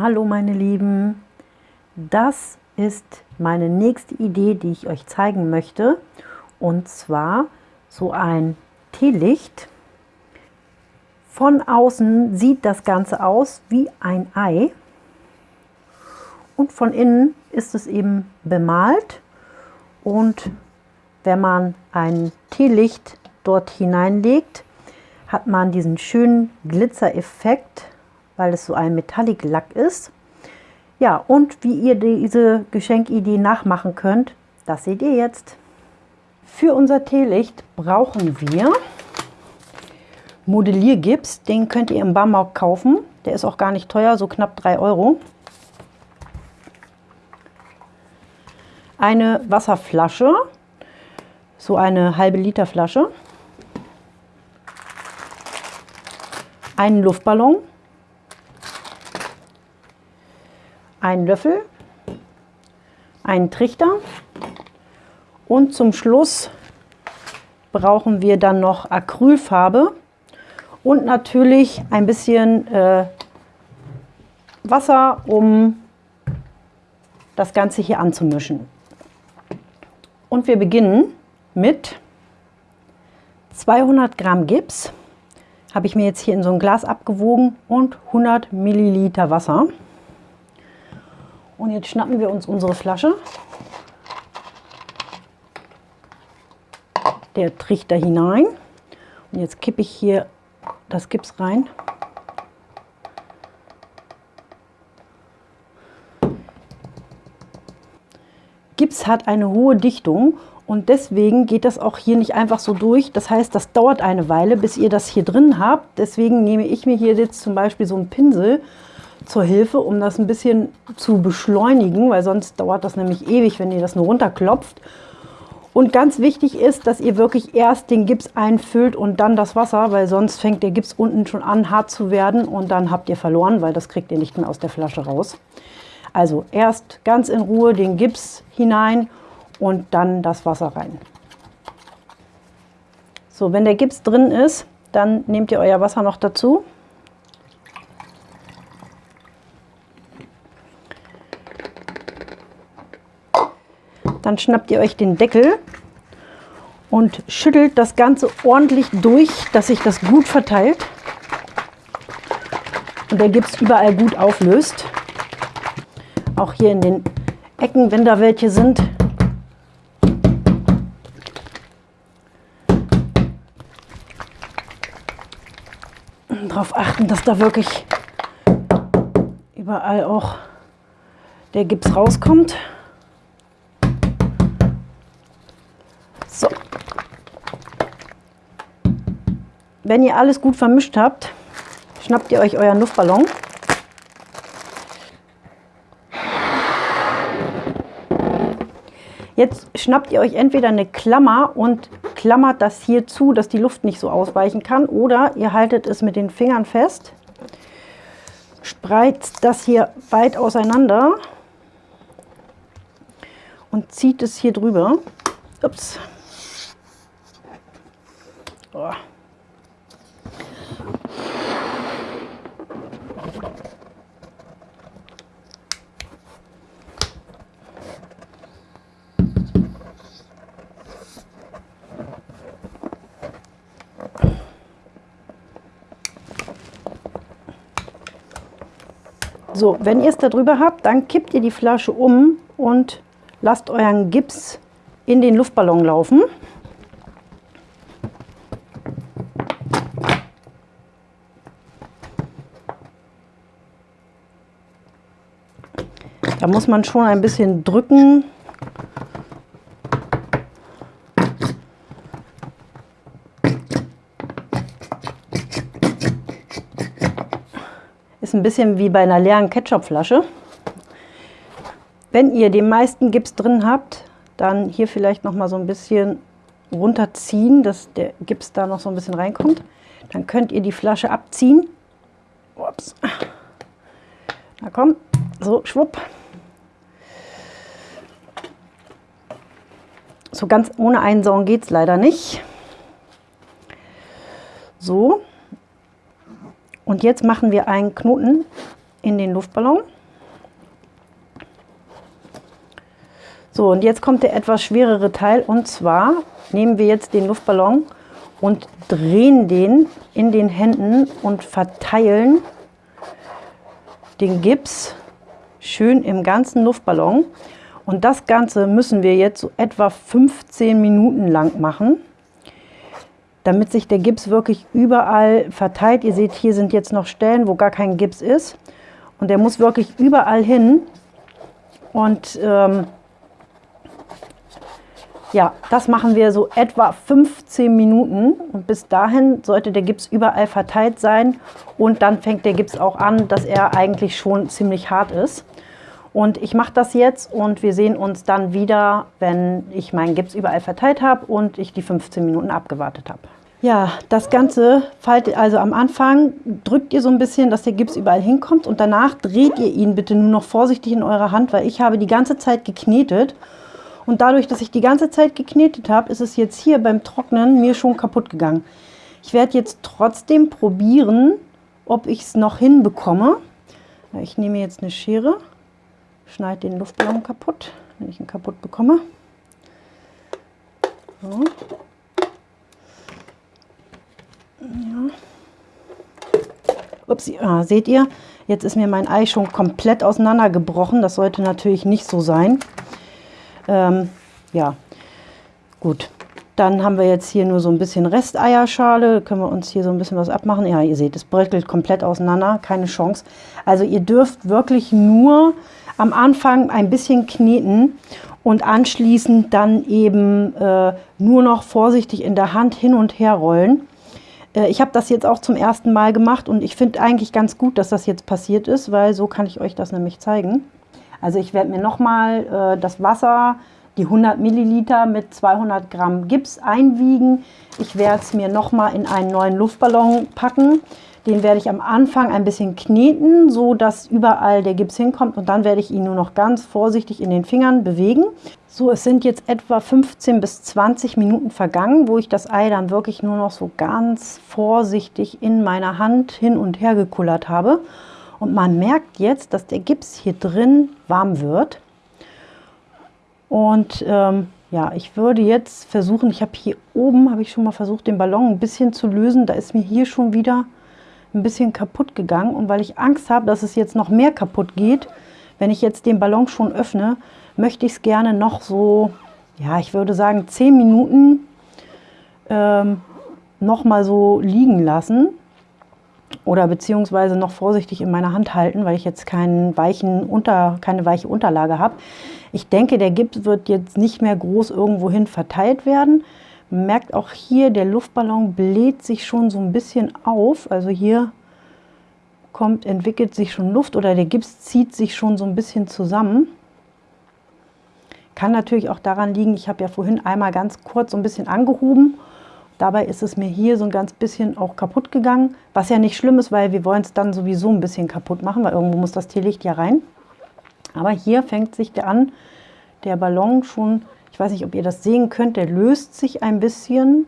Hallo meine Lieben, das ist meine nächste Idee, die ich euch zeigen möchte. Und zwar so ein Teelicht. Von außen sieht das Ganze aus wie ein Ei. Und von innen ist es eben bemalt. Und wenn man ein Teelicht dort hineinlegt, hat man diesen schönen Glitzereffekt weil es so ein Metallic-Lack ist. Ja, und wie ihr diese Geschenkidee nachmachen könnt, das seht ihr jetzt. Für unser Teelicht brauchen wir Modelliergips. Den könnt ihr im Baumarkt kaufen. Der ist auch gar nicht teuer, so knapp 3 Euro. Eine Wasserflasche, so eine halbe Liter Flasche. Einen Luftballon, einen Löffel, einen Trichter und zum Schluss brauchen wir dann noch Acrylfarbe und natürlich ein bisschen äh, Wasser, um das Ganze hier anzumischen. Und wir beginnen mit 200 Gramm Gips, habe ich mir jetzt hier in so ein Glas abgewogen und 100 Milliliter Wasser. Und jetzt schnappen wir uns unsere Flasche. Der Trichter hinein. Und jetzt kippe ich hier das Gips rein. Gips hat eine hohe Dichtung und deswegen geht das auch hier nicht einfach so durch. Das heißt, das dauert eine Weile, bis ihr das hier drin habt. Deswegen nehme ich mir hier jetzt zum Beispiel so einen Pinsel zur Hilfe, um das ein bisschen zu beschleunigen, weil sonst dauert das nämlich ewig, wenn ihr das nur runterklopft. Und ganz wichtig ist, dass ihr wirklich erst den Gips einfüllt und dann das Wasser, weil sonst fängt der Gips unten schon an hart zu werden und dann habt ihr verloren, weil das kriegt ihr nicht mehr aus der Flasche raus. Also erst ganz in Ruhe den Gips hinein und dann das Wasser rein. So, wenn der Gips drin ist, dann nehmt ihr euer Wasser noch dazu. Dann schnappt ihr euch den Deckel und schüttelt das Ganze ordentlich durch, dass sich das gut verteilt und der Gips überall gut auflöst. Auch hier in den Ecken, wenn da welche sind. Darauf achten, dass da wirklich überall auch der Gips rauskommt. Wenn ihr alles gut vermischt habt, schnappt ihr euch euren Luftballon. Jetzt schnappt ihr euch entweder eine Klammer und klammert das hier zu, dass die Luft nicht so ausweichen kann. Oder ihr haltet es mit den Fingern fest, spreizt das hier weit auseinander und zieht es hier drüber. Ups. Oh. So, wenn ihr es da drüber habt, dann kippt ihr die Flasche um und lasst euren Gips in den Luftballon laufen. Da muss man schon ein bisschen drücken. Ist ein bisschen wie bei einer leeren Ketchupflasche. Wenn ihr den meisten Gips drin habt, dann hier vielleicht noch mal so ein bisschen runterziehen, dass der Gips da noch so ein bisschen reinkommt. Dann könnt ihr die Flasche abziehen. Ups. Na komm, so schwupp. So ganz ohne Einsaugen geht es leider nicht. So. Und jetzt machen wir einen Knoten in den Luftballon. So, und jetzt kommt der etwas schwerere Teil und zwar nehmen wir jetzt den Luftballon und drehen den in den Händen und verteilen den Gips schön im ganzen Luftballon. Und das Ganze müssen wir jetzt so etwa 15 Minuten lang machen, damit sich der Gips wirklich überall verteilt. Ihr seht, hier sind jetzt noch Stellen, wo gar kein Gips ist. Und der muss wirklich überall hin. Und ähm, ja, das machen wir so etwa 15 Minuten und bis dahin sollte der Gips überall verteilt sein und dann fängt der Gips auch an, dass er eigentlich schon ziemlich hart ist. Und ich mache das jetzt und wir sehen uns dann wieder, wenn ich meinen Gips überall verteilt habe und ich die 15 Minuten abgewartet habe. Ja, das Ganze faltet also am Anfang, drückt ihr so ein bisschen, dass der Gips überall hinkommt und danach dreht ihr ihn bitte nur noch vorsichtig in eurer Hand, weil ich habe die ganze Zeit geknetet und dadurch, dass ich die ganze Zeit geknetet habe, ist es jetzt hier beim Trocknen mir schon kaputt gegangen. Ich werde jetzt trotzdem probieren, ob ich es noch hinbekomme. Ich nehme jetzt eine Schere, schneide den Luftballon kaputt, wenn ich ihn kaputt bekomme. So. Ja. Ups, ah, seht ihr, jetzt ist mir mein Ei schon komplett auseinandergebrochen. Das sollte natürlich nicht so sein. Ähm, ja, gut. Dann haben wir jetzt hier nur so ein bisschen Resteierschale. Können wir uns hier so ein bisschen was abmachen. Ja, ihr seht, es bröckelt komplett auseinander. Keine Chance. Also ihr dürft wirklich nur am Anfang ein bisschen kneten und anschließend dann eben äh, nur noch vorsichtig in der Hand hin und her rollen. Äh, ich habe das jetzt auch zum ersten Mal gemacht und ich finde eigentlich ganz gut, dass das jetzt passiert ist, weil so kann ich euch das nämlich zeigen. Also ich werde mir nochmal äh, das Wasser, die 100 Milliliter mit 200 Gramm Gips einwiegen. Ich werde es mir nochmal in einen neuen Luftballon packen. Den werde ich am Anfang ein bisschen kneten, so dass überall der Gips hinkommt und dann werde ich ihn nur noch ganz vorsichtig in den Fingern bewegen. So, es sind jetzt etwa 15 bis 20 Minuten vergangen, wo ich das Ei dann wirklich nur noch so ganz vorsichtig in meiner Hand hin und her gekullert habe. Und man merkt jetzt, dass der Gips hier drin warm wird. Und ähm, ja, ich würde jetzt versuchen, ich habe hier oben, habe ich schon mal versucht, den Ballon ein bisschen zu lösen. Da ist mir hier schon wieder ein bisschen kaputt gegangen. Und weil ich Angst habe, dass es jetzt noch mehr kaputt geht, wenn ich jetzt den Ballon schon öffne, möchte ich es gerne noch so, ja, ich würde sagen 10 Minuten ähm, noch mal so liegen lassen oder beziehungsweise noch vorsichtig in meiner Hand halten, weil ich jetzt keinen weichen Unter, keine weiche Unterlage habe. Ich denke, der Gips wird jetzt nicht mehr groß irgendwohin verteilt werden. Man merkt auch hier, der Luftballon bläht sich schon so ein bisschen auf. Also hier kommt, entwickelt sich schon Luft oder der Gips zieht sich schon so ein bisschen zusammen. Kann natürlich auch daran liegen, ich habe ja vorhin einmal ganz kurz so ein bisschen angehoben Dabei ist es mir hier so ein ganz bisschen auch kaputt gegangen, was ja nicht schlimm ist, weil wir wollen es dann sowieso ein bisschen kaputt machen, weil irgendwo muss das Teelicht ja rein. Aber hier fängt sich der an, der Ballon schon, ich weiß nicht, ob ihr das sehen könnt, der löst sich ein bisschen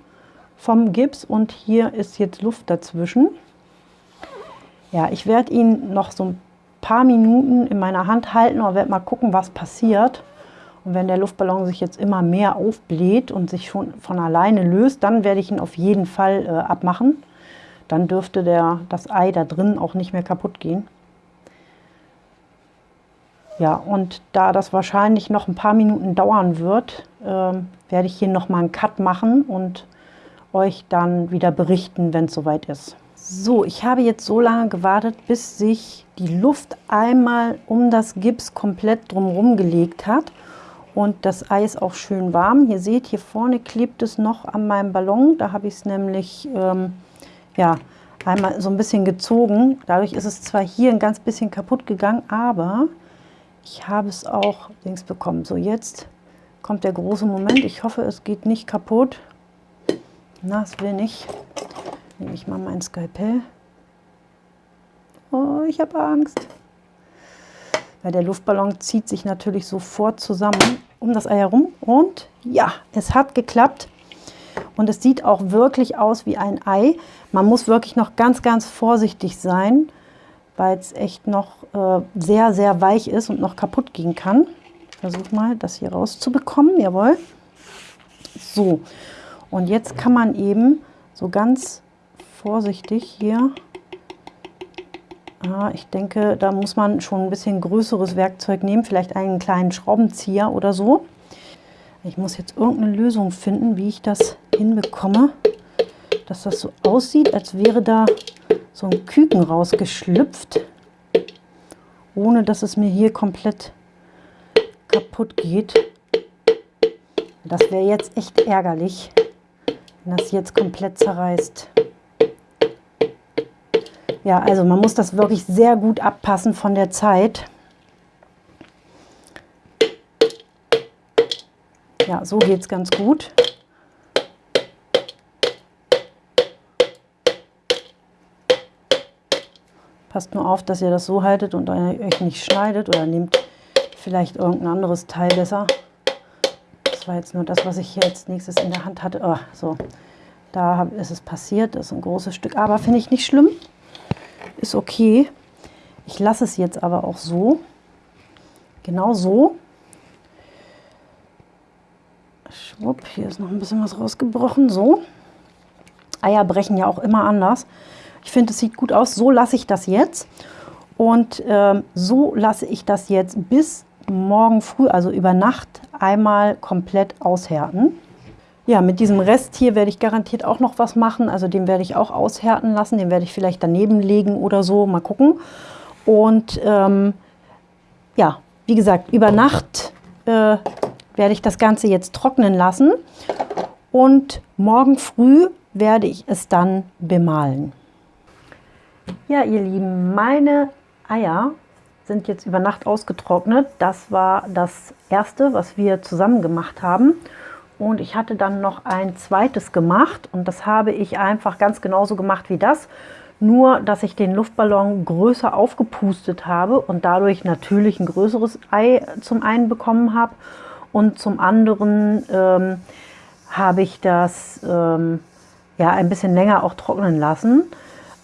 vom Gips und hier ist jetzt Luft dazwischen. Ja, ich werde ihn noch so ein paar Minuten in meiner Hand halten und werde mal gucken, was passiert. Und wenn der Luftballon sich jetzt immer mehr aufbläht und sich schon von alleine löst, dann werde ich ihn auf jeden Fall äh, abmachen. Dann dürfte der, das Ei da drin auch nicht mehr kaputt gehen. Ja, und da das wahrscheinlich noch ein paar Minuten dauern wird, äh, werde ich hier nochmal einen Cut machen und euch dann wieder berichten, wenn es soweit ist. So, ich habe jetzt so lange gewartet, bis sich die Luft einmal um das Gips komplett drumherum gelegt hat und das Ei ist auch schön warm. Ihr seht, hier vorne klebt es noch an meinem Ballon. Da habe ich es nämlich ähm, ja, einmal so ein bisschen gezogen. Dadurch ist es zwar hier ein ganz bisschen kaputt gegangen, aber ich habe es auch links bekommen. So, jetzt kommt der große Moment. Ich hoffe, es geht nicht kaputt. Na, es will nicht. Nehme ich mal mein Skalpell. Oh, ich habe Angst weil der Luftballon zieht sich natürlich sofort zusammen um das Ei herum. Und ja, es hat geklappt. Und es sieht auch wirklich aus wie ein Ei. Man muss wirklich noch ganz, ganz vorsichtig sein, weil es echt noch äh, sehr, sehr weich ist und noch kaputt gehen kann. Ich versuche mal, das hier rauszubekommen. Jawohl. So, und jetzt kann man eben so ganz vorsichtig hier, ah, ich denke, da muss man schon ein bisschen größeres Werkzeug nehmen, vielleicht einen kleinen Schraubenzieher oder so. Ich muss jetzt irgendeine Lösung finden, wie ich das hinbekomme, dass das so aussieht, als wäre da so ein Küken rausgeschlüpft, ohne dass es mir hier komplett kaputt geht. Das wäre jetzt echt ärgerlich, wenn das jetzt komplett zerreißt. Ja, also man muss das wirklich sehr gut abpassen von der Zeit. Ja, so geht es ganz gut. Passt nur auf, dass ihr das so haltet und euch nicht schneidet oder nehmt vielleicht irgendein anderes Teil besser. Das war jetzt nur das, was ich hier als nächstes in der Hand hatte. Oh, so, da ist es passiert. Das ist ein großes Stück, aber finde ich nicht schlimm. Ist okay. Ich lasse es jetzt aber auch so. Genau so. Schwupp, hier ist noch ein bisschen was rausgebrochen. So. Eier brechen ja auch immer anders. Ich finde, es sieht gut aus. So lasse ich das jetzt. Und ähm, so lasse ich das jetzt bis morgen früh, also über Nacht, einmal komplett aushärten. Ja, mit diesem Rest hier werde ich garantiert auch noch was machen. Also den werde ich auch aushärten lassen. Den werde ich vielleicht daneben legen oder so. Mal gucken. Und ähm, ja, wie gesagt, über Nacht äh, werde ich das Ganze jetzt trocknen lassen. Und morgen früh werde ich es dann bemalen. Ja, ihr Lieben, meine Eier sind jetzt über Nacht ausgetrocknet. Das war das erste, was wir zusammen gemacht haben. Und ich hatte dann noch ein zweites gemacht und das habe ich einfach ganz genauso gemacht wie das. Nur, dass ich den Luftballon größer aufgepustet habe und dadurch natürlich ein größeres Ei zum einen bekommen habe. Und zum anderen ähm, habe ich das ähm, ja, ein bisschen länger auch trocknen lassen.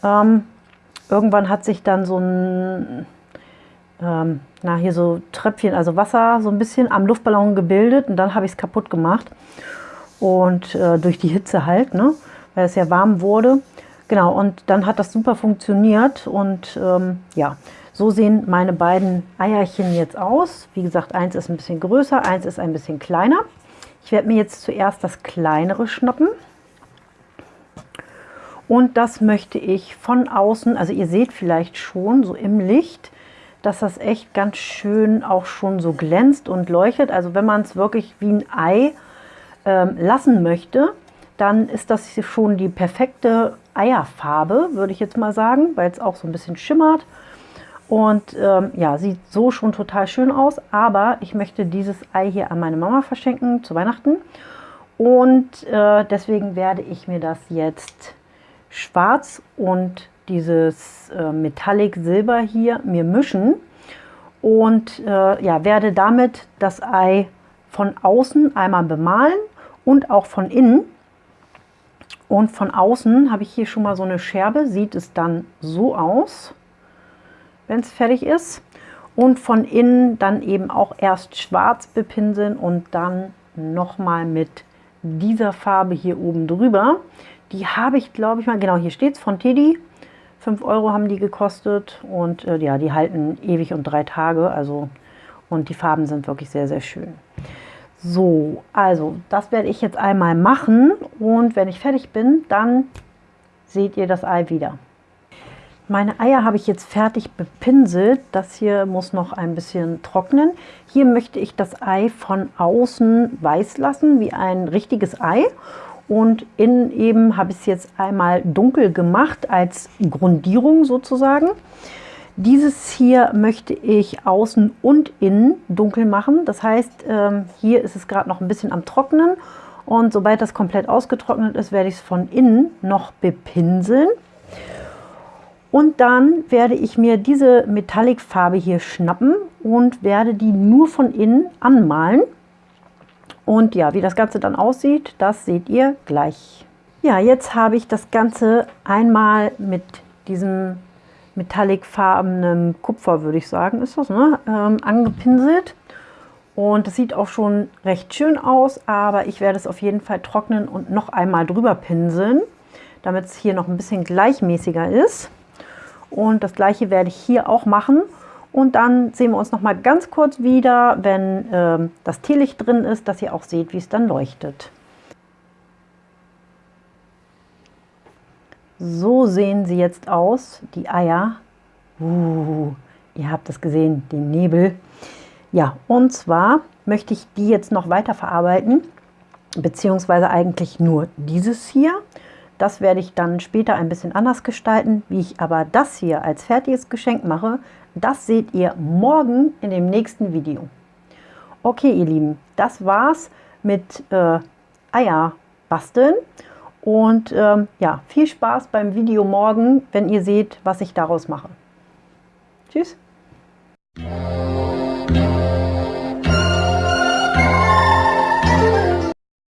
Ähm, irgendwann hat sich dann so ein, ähm, na hier so Tröpfchen, also Wasser so ein bisschen am Luftballon gebildet und dann habe ich es kaputt gemacht. Und äh, durch die Hitze halt, ne, weil es ja warm wurde. Genau, und dann hat das super funktioniert und ähm, ja, so sehen meine beiden Eierchen jetzt aus. Wie gesagt, eins ist ein bisschen größer, eins ist ein bisschen kleiner. Ich werde mir jetzt zuerst das kleinere schnappen. Und das möchte ich von außen, also ihr seht vielleicht schon so im Licht, dass das echt ganz schön auch schon so glänzt und leuchtet. Also wenn man es wirklich wie ein Ei ähm, lassen möchte, dann ist das schon die perfekte Eierfarbe, würde ich jetzt mal sagen, weil es auch so ein bisschen schimmert. Und ähm, ja, sieht so schon total schön aus. Aber ich möchte dieses Ei hier an meine Mama verschenken zu Weihnachten. Und äh, deswegen werde ich mir das jetzt schwarz und dieses äh, Metallic Silber hier mir mischen und äh, ja, werde damit das Ei von außen einmal bemalen und auch von innen. Und von außen habe ich hier schon mal so eine Scherbe, sieht es dann so aus, wenn es fertig ist. Und von innen dann eben auch erst schwarz bepinseln und dann nochmal mit dieser Farbe hier oben drüber. Die habe ich, glaube ich mal, genau hier steht es, von Teddy. 5 Euro haben die gekostet und äh, ja, die halten ewig und drei Tage. Also und die Farben sind wirklich sehr, sehr schön. So, also das werde ich jetzt einmal machen und wenn ich fertig bin, dann seht ihr das Ei wieder. Meine Eier habe ich jetzt fertig bepinselt. Das hier muss noch ein bisschen trocknen. Hier möchte ich das Ei von außen weiß lassen, wie ein richtiges Ei. Und innen eben habe ich es jetzt einmal dunkel gemacht als Grundierung sozusagen. Dieses hier möchte ich außen und innen dunkel machen. Das heißt, ähm, hier ist es gerade noch ein bisschen am Trocknen. Und sobald das komplett ausgetrocknet ist, werde ich es von innen noch bepinseln. Und dann werde ich mir diese Metallic-Farbe hier schnappen und werde die nur von innen anmalen. Und ja, wie das Ganze dann aussieht, das seht ihr gleich. Ja, jetzt habe ich das Ganze einmal mit diesem metallicfarbenem Kupfer, würde ich sagen, ist das, ne? ähm, angepinselt. Und es sieht auch schon recht schön aus, aber ich werde es auf jeden Fall trocknen und noch einmal drüber pinseln, damit es hier noch ein bisschen gleichmäßiger ist. Und das gleiche werde ich hier auch machen. Und dann sehen wir uns noch mal ganz kurz wieder, wenn äh, das Teelicht drin ist, dass ihr auch seht, wie es dann leuchtet. So sehen sie jetzt aus, die Eier. Uh, ihr habt es gesehen, den Nebel. Ja, und zwar möchte ich die jetzt noch weiter verarbeiten, beziehungsweise eigentlich nur dieses hier. Das werde ich dann später ein bisschen anders gestalten. Wie ich aber das hier als fertiges Geschenk mache, das seht ihr morgen in dem nächsten Video. Okay, ihr Lieben, das war's mit äh, Eier basteln. Und ähm, ja, viel Spaß beim Video morgen, wenn ihr seht, was ich daraus mache. Tschüss!